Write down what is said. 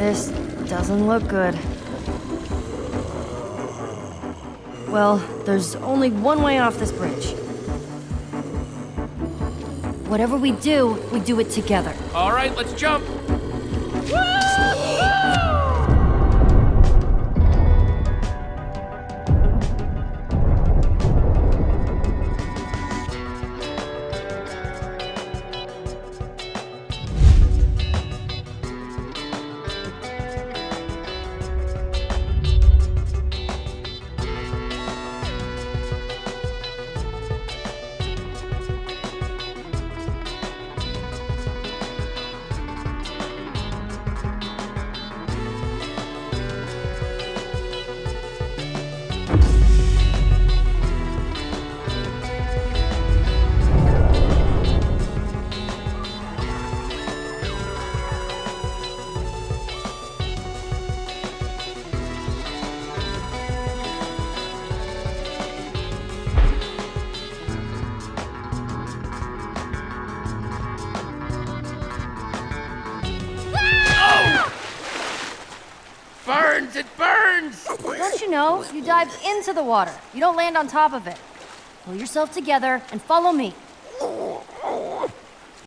This doesn't look good. Well, there's only one way off this bridge. Whatever we do, we do it together. All right, let's jump. Burns! It burns! Don't you know? You dive into the water. You don't land on top of it. Pull yourself together and follow me.